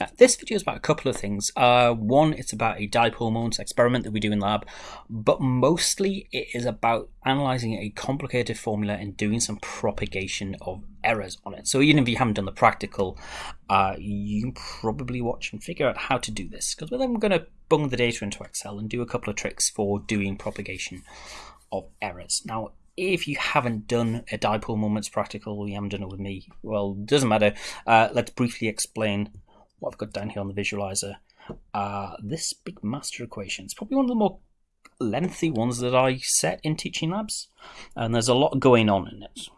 Now, this video is about a couple of things. Uh, one, it's about a dipole moment experiment that we do in lab, but mostly it is about analyzing a complicated formula and doing some propagation of errors on it. So even if you haven't done the practical, uh, you can probably watch and figure out how to do this, because then we're going to bung the data into Excel and do a couple of tricks for doing propagation of errors. Now, if you haven't done a dipole moments practical, you haven't done it with me, well, doesn't matter. Uh, let's briefly explain what I've got down here on the visualizer, uh, this big master equation. It's probably one of the more lengthy ones that I set in teaching labs, and there's a lot going on in it.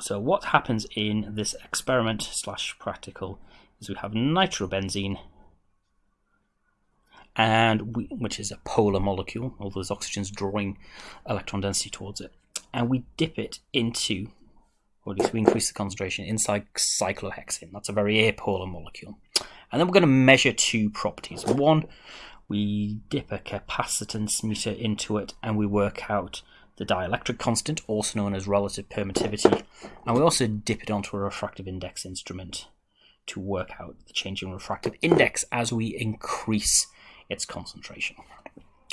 So what happens in this experiment slash practical is we have nitrobenzene, and we, which is a polar molecule, although there's oxygen's drawing electron density towards it, and we dip it into or at least we increase the concentration inside cyclohexane. That's a very apolar molecule. And then we're going to measure two properties. One, we dip a capacitance meter into it and we work out the dielectric constant, also known as relative permittivity. And we also dip it onto a refractive index instrument to work out the change in refractive index as we increase its concentration.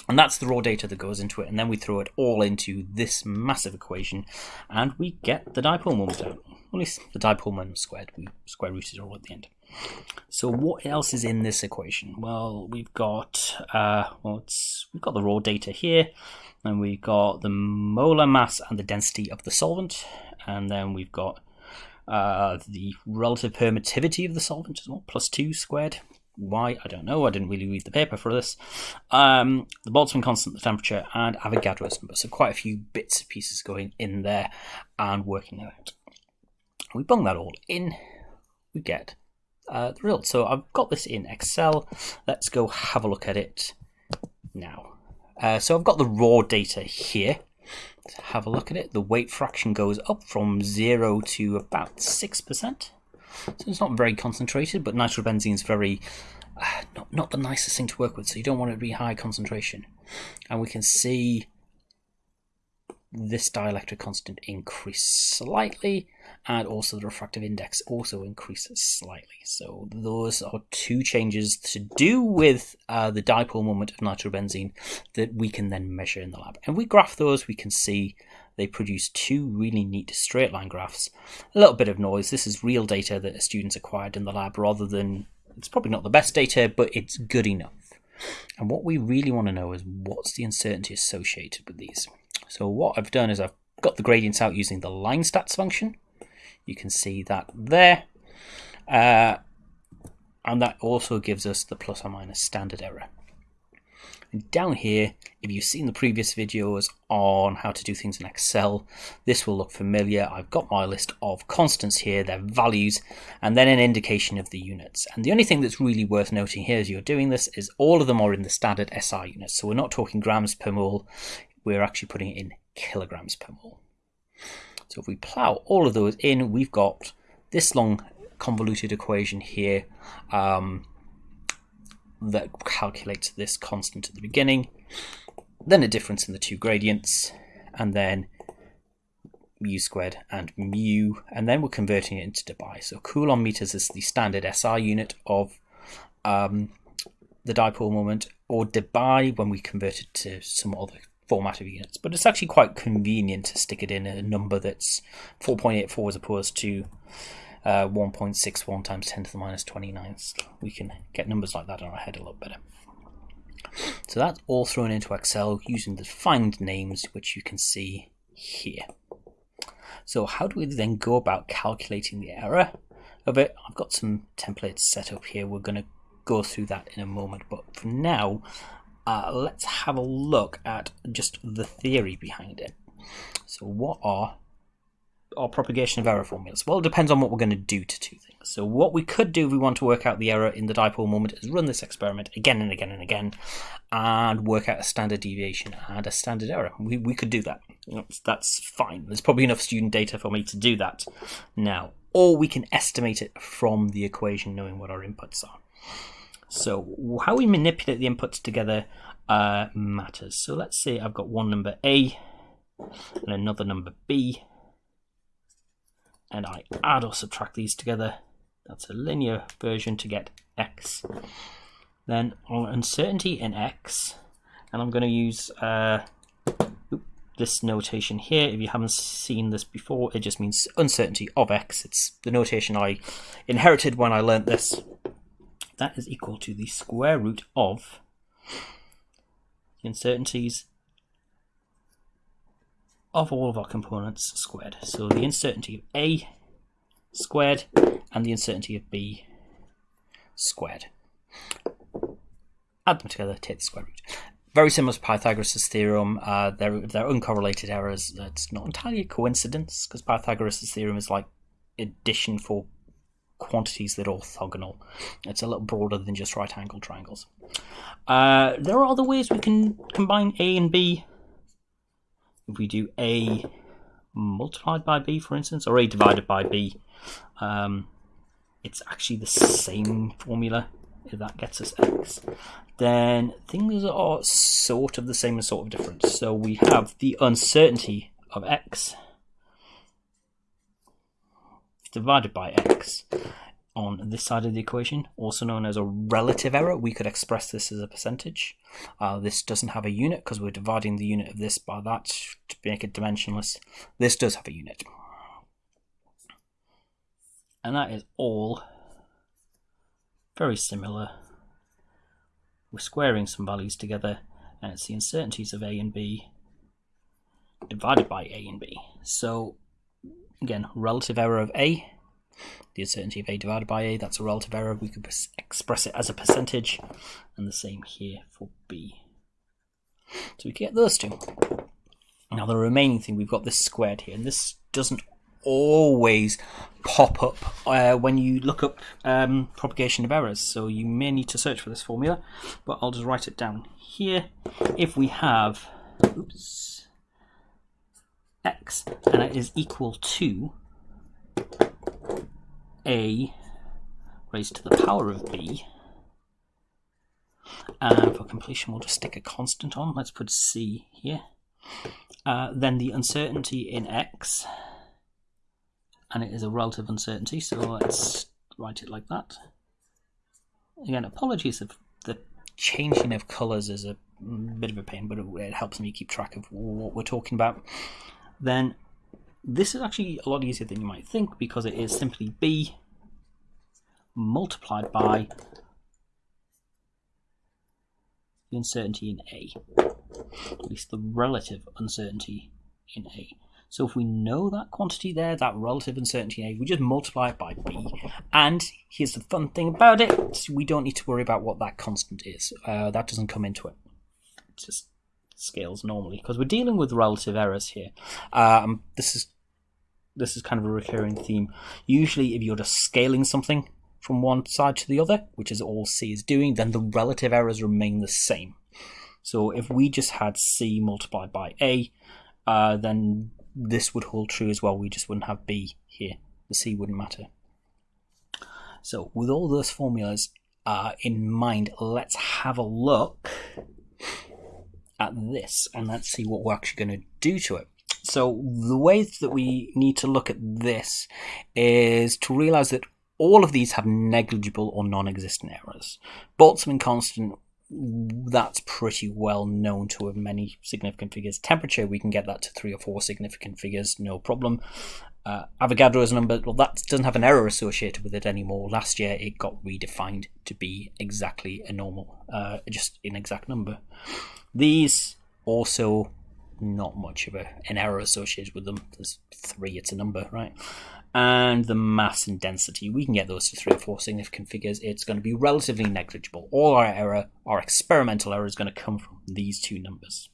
And that's the raw data that goes into it, and then we throw it all into this massive equation, and we get the dipole moment out. At least the dipole moment squared. We square rooted it all at the end. So what else is in this equation? Well, we've got uh, well, we've got the raw data here, and we've got the molar mass and the density of the solvent, and then we've got uh, the relative permittivity of the solvent as well, plus two squared, why, I don't know. I didn't really read the paper for this. Um, the Boltzmann constant, the temperature, and Avogadro's number. So quite a few bits and pieces going in there and working it out. We bung that all in. We get uh, the result. So I've got this in Excel. Let's go have a look at it now. Uh, so I've got the raw data here. Let's have a look at it. The weight fraction goes up from 0 to about 6%. So it's not very concentrated, but nitrobenzene is very uh, not not the nicest thing to work with. So you don't want it to be high concentration. And we can see this dielectric constant increase slightly and also the refractive index also increases slightly. So those are two changes to do with uh, the dipole moment of nitrobenzene that we can then measure in the lab. And we graph those, we can see they produce two really neat straight line graphs. A little bit of noise. This is real data that students acquired in the lab rather than, it's probably not the best data, but it's good enough. And what we really want to know is what's the uncertainty associated with these. So what I've done is I've got the gradients out using the LINEST function. You can see that there. Uh, and that also gives us the plus or minus standard error. And down here, if you've seen the previous videos on how to do things in Excel, this will look familiar. I've got my list of constants here, their values, and then an indication of the units. And the only thing that's really worth noting here as you're doing this is all of them are in the standard SI units. So we're not talking grams per mole, we're actually putting it in kilograms per mole. So if we plow all of those in, we've got this long convoluted equation here. Um, that calculates this constant at the beginning, then a difference in the two gradients, and then mu squared and mu, and then we're converting it into debye. So coulomb meters is the standard SI unit of um, the dipole moment, or debye when we convert it to some other format of units. But it's actually quite convenient to stick it in a number that's 4.84 as opposed to uh, 1.61 times 10 to the minus 29. We can get numbers like that in our head a lot better. So that's all thrown into Excel using the find names, which you can see here. So how do we then go about calculating the error of it? I've got some templates set up here. We're going to go through that in a moment. But for now, uh, let's have a look at just the theory behind it. So what are our propagation of error formulas? Well, it depends on what we're going to do to two things. So what we could do if we want to work out the error in the dipole moment is run this experiment again and again and again and work out a standard deviation and a standard error. We, we could do that. That's fine. There's probably enough student data for me to do that now. Or we can estimate it from the equation knowing what our inputs are. So how we manipulate the inputs together uh, matters. So let's say I've got one number A and another number B and I add or subtract these together, That's a linear version to get x. Then on uncertainty in x, and I'm going to use uh, this notation here. If you haven't seen this before, it just means uncertainty of x. It's the notation I inherited when I learnt this. That is equal to the square root of the uncertainties of all of our components squared. So the uncertainty of A squared and the uncertainty of B squared. Add them together, take the square root. Very similar to Pythagoras' theorem, uh, they're, they're uncorrelated errors. It's not entirely a coincidence because Pythagoras' theorem is like addition for quantities that are orthogonal. It's a little broader than just right angle triangles. Uh, there are other ways we can combine A and B. If we do A multiplied by B, for instance, or A divided by B, um, it's actually the same formula if that gets us x, then things are sort of the same and sort of different. So we have the uncertainty of x divided by x on this side of the equation, also known as a relative error. We could express this as a percentage. Uh, this doesn't have a unit because we're dividing the unit of this by that to make it dimensionless. This does have a unit. And that is all very similar. We're squaring some values together and it's the uncertainties of A and B divided by A and B. So again, relative error of A, the uncertainty of A divided by A, that's a relative error. We could express it as a percentage and the same here for B. So we get those two. Now the remaining thing, we've got this squared here, and this doesn't always pop up uh, when you look up um, propagation of errors. So you may need to search for this formula, but I'll just write it down here. If we have oops, x and it is equal to a raised to the power of b, and for completion we'll just stick a constant on, let's put c here, uh, then the uncertainty in x and it is a relative uncertainty, so let's write it like that. Again, apologies if the changing of colours is a bit of a pain, but it helps me keep track of what we're talking about. Then this is actually a lot easier than you might think because it is simply b multiplied by the uncertainty in A, at least the relative uncertainty in A. So if we know that quantity there, that relative uncertainty in A, we just multiply it by B. And here's the fun thing about it, we don't need to worry about what that constant is. Uh, that doesn't come into it. It just scales normally, because we're dealing with relative errors here. Um, this is this is kind of a recurring theme. Usually if you're just scaling something from one side to the other, which is all C is doing, then the relative errors remain the same. So if we just had C multiplied by A, uh, then this would hold true as well. We just wouldn't have B here. The C wouldn't matter. So with all those formulas uh, in mind, let's have a look at this and let's see what we're actually going to do to it. So the way that we need to look at this is to realize that all of these have negligible or non-existent errors. Boltzmann constant that's pretty well known to have many significant figures. Temperature, we can get that to three or four significant figures, no problem. Uh, Avogadro's number, well, that doesn't have an error associated with it anymore. Last year, it got redefined to be exactly a normal, uh, just an exact number. These also not much of a, an error associated with them. There's three, it's a number, right? and the mass and density. We can get those to three or four significant figures. It's going to be relatively negligible. All our error, our experimental error, is going to come from these two numbers.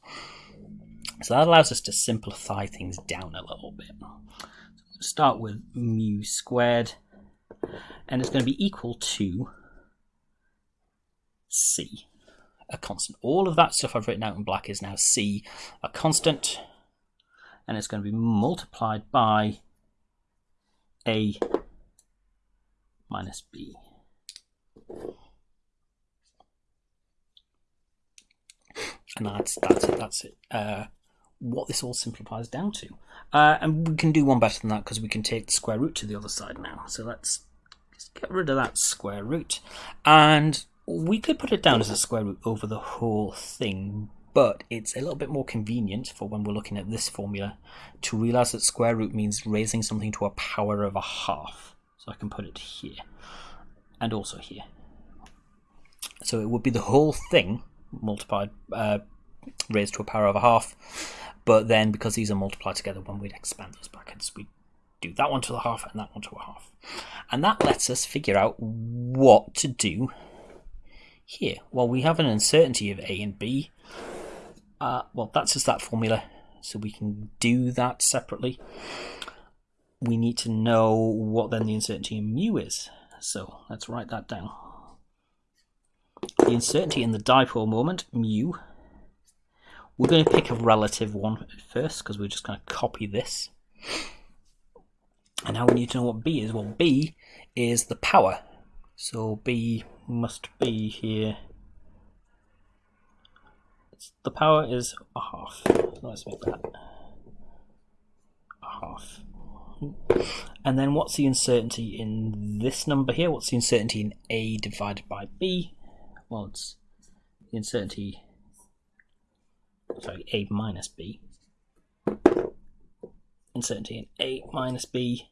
So that allows us to simplify things down a little bit. Start with mu squared, and it's going to be equal to c, a constant. All of that stuff I've written out in black is now c, a constant, and it's going to be multiplied by a minus b. And that's that's it. That's it. Uh, what this all simplifies down to. Uh, and we can do one better than that because we can take the square root to the other side now. So let's let's get rid of that square root. And we could put it down as a square root over the whole thing, but it's a little bit more convenient for when we're looking at this formula to realize that square root means raising something to a power of a half. So I can put it here and also here. So it would be the whole thing multiplied, uh, raised to a power of a half. But then because these are multiplied together, when we'd expand those brackets, we'd do that one to the half and that one to a half. And that lets us figure out what to do here. Well, we have an uncertainty of A and B. Uh, well, that's just that formula, so we can do that separately. We need to know what then the uncertainty in mu is. So let's write that down. The uncertainty in the dipole moment, mu, we're going to pick a relative one first because we're just going to copy this. And now we need to know what B is. Well, B is the power. So B must be here. The power is a half. Let's make that a half. And then what's the uncertainty in this number here? What's the uncertainty in A divided by B? Well, it's the uncertainty, sorry, A minus B. Uncertainty in A minus B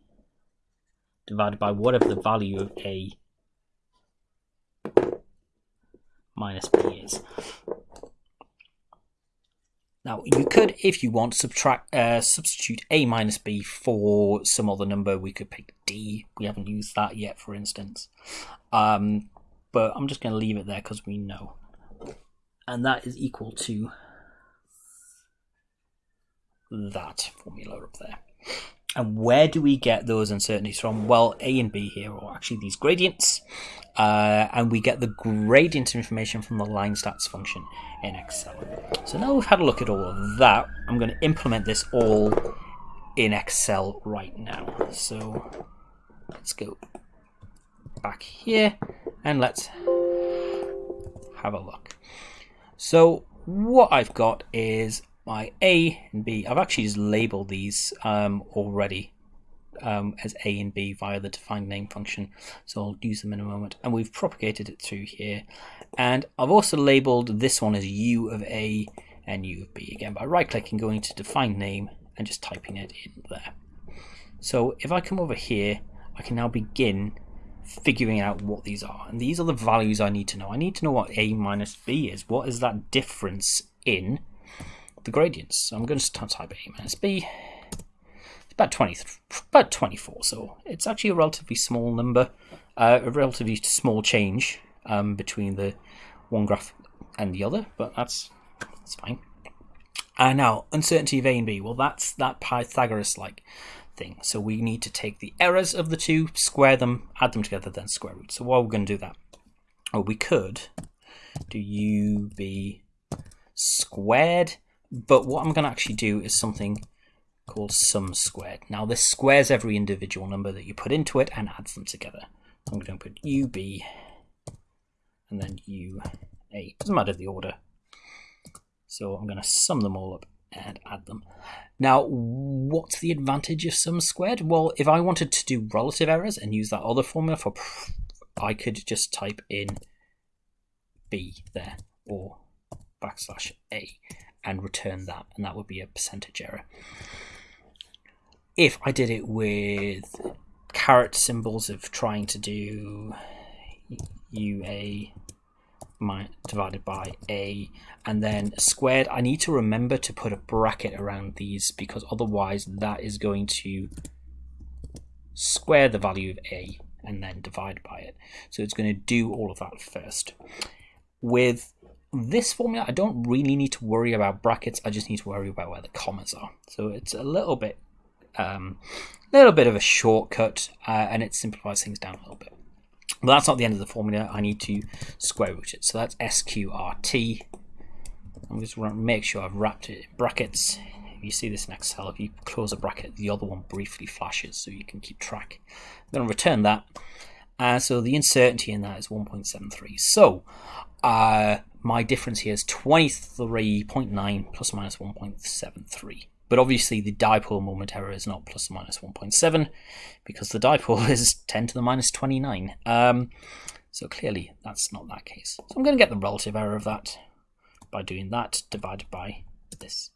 divided by whatever the value of A minus B is. Now you could, if you want, subtract uh, substitute a minus b for some other number. We could pick d. We haven't used that yet, for instance. Um, but I'm just going to leave it there because we know, and that is equal to that formula up there. And where do we get those uncertainties from? Well, A and B here are actually these gradients. Uh, and we get the gradient information from the LINEST function in Excel. So now we've had a look at all of that, I'm going to implement this all in Excel right now. So let's go back here and let's have a look. So what I've got is my A and B. I've actually just labeled these um, already um, as A and B via the defined name function. So I'll use them in a moment. And we've propagated it through here. And I've also labeled this one as U of A and U of B again by right clicking, going to define name and just typing it in there. So if I come over here, I can now begin figuring out what these are. And these are the values I need to know. I need to know what A minus B is. What is that difference in the gradients. So I'm going to type A minus B. It's about 20, about 24, so it's actually a relatively small number, uh, a relatively small change um, between the one graph and the other, but that's that's fine. And uh, now uncertainty of A and B. Well, that's that Pythagoras-like thing. So we need to take the errors of the two, square them, add them together, then square root. So why are we going to do that? Well, we could do UB squared but what I'm going to actually do is something called sum squared. Now this squares every individual number that you put into it and adds them together. I'm going to put UB and then UA. Doesn't matter the order. So I'm going to sum them all up and add them. Now, what's the advantage of sum squared? Well, if I wanted to do relative errors and use that other formula for, I could just type in B there or backslash A and return that, and that would be a percentage error. If I did it with caret symbols of trying to do UA divided by A and then squared, I need to remember to put a bracket around these because otherwise that is going to square the value of A and then divide by it. So it's going to do all of that first. With this formula, I don't really need to worry about brackets. I just need to worry about where the commas are. So it's a little bit, um, little bit of a shortcut, uh, and it simplifies things down a little bit. But that's not the end of the formula. I need to square root it. So that's SQRT. I'm just going to make sure I've wrapped it in brackets. If you see this in Excel, if you close a bracket, the other one briefly flashes so you can keep track. I'm going to return that. Uh, so the uncertainty in that is 1.73. So uh, my difference here is 23.9 plus minus 1.73. But obviously the dipole moment error is not plus or minus 1.7 because the dipole is 10 to the minus 29. Um, so clearly that's not that case. So I'm going to get the relative error of that by doing that divided by this.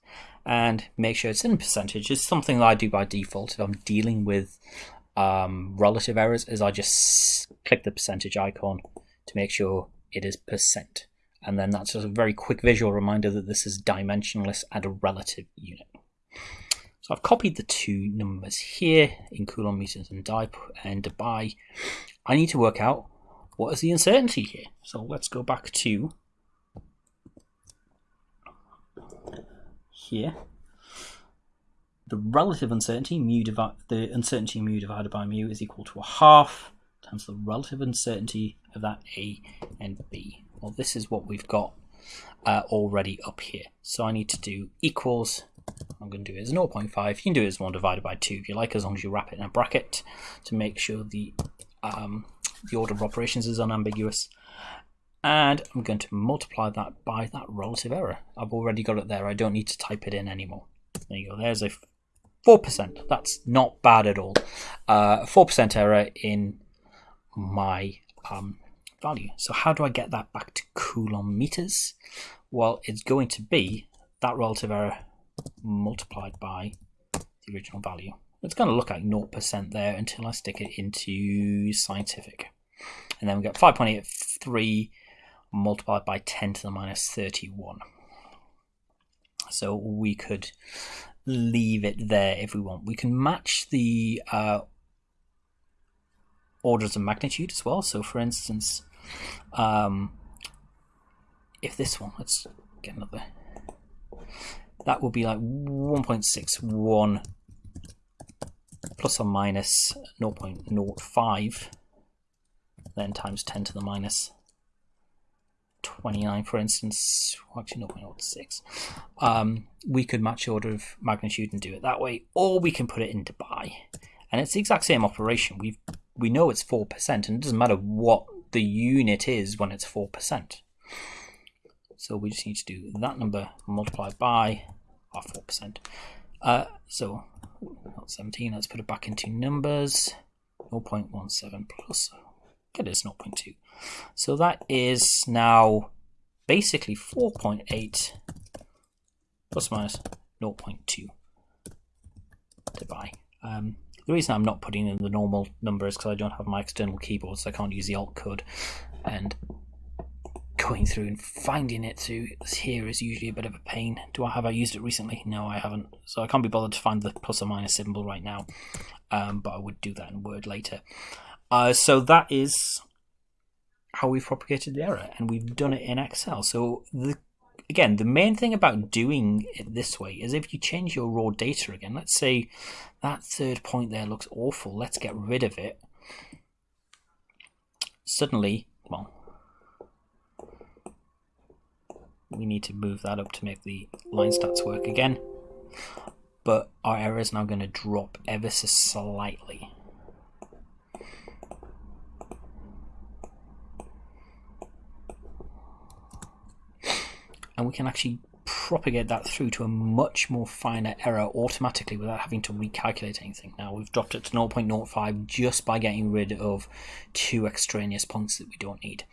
And make sure it's in percentage. It's something that I do by default if I'm dealing with um, relative errors is I just click the percentage icon to make sure it is percent. And then that's just a very quick visual reminder that this is dimensionless and a relative unit. So I've copied the two numbers here in coulomb meters and dip and debye. I need to work out what is the uncertainty here. So let's go back to here. The relative uncertainty, mu divided the uncertainty mu divided by mu is equal to a half times the relative uncertainty of that A and B. Well, this is what we've got uh, already up here. So I need to do equals, I'm going to do it as 0.5. You can do it as 1 divided by 2 if you like, as long as you wrap it in a bracket to make sure the, um, the order of operations is unambiguous. And I'm going to multiply that by that relative error. I've already got it there. I don't need to type it in anymore. There you go. There's a 4%. That's not bad at all. Uh, 4% error in my um, value. So how do I get that back to Coulomb meters? Well, it's going to be that relative error multiplied by the original value. It's going to look like 0% there until I stick it into scientific. And then we get 5.83 multiplied by 10 to the minus 31. So we could leave it there if we want. We can match the uh, orders of magnitude as well. So for instance, um, if this one, let's get another, that will be like 1.61 plus or minus 0.05 then times 10 to the minus 29 for instance. Actually 0.06 um, we could match order of magnitude and do it that way or we can put it into debye and it's the exact same operation. We've we know it's 4% and it doesn't matter what the unit is when it's 4%. So we just need to do that number multiplied by our 4%. Uh, so not 17, let's put it back into numbers. 0.17 plus, get it as 0.2. So that is now basically 4.8 plus minus 0.2 debye. Um, the reason I'm not putting in the normal number is because I don't have my external keyboard, so I can't use the alt code. And going through and finding it through here is usually a bit of a pain. Do I have I used it recently? No, I haven't. So I can't be bothered to find the plus or minus symbol right now. Um, but I would do that in Word later. Uh, so that is how we've propagated the error, and we've done it in Excel. So the again, the main thing about doing it this way is if you change your raw data again, let's say that third point there looks awful, let's get rid of it. Suddenly, well, we need to move that up to make the LINEST work again. But our error is now going to drop ever so slightly. And we can actually propagate that through to a much more finer error automatically without having to recalculate anything. Now we've dropped it to 0.05 just by getting rid of two extraneous points that we don't need.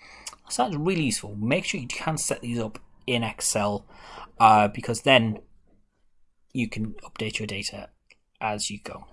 So that's really useful. Make sure you can set these up in Excel uh, because then you can update your data as you go.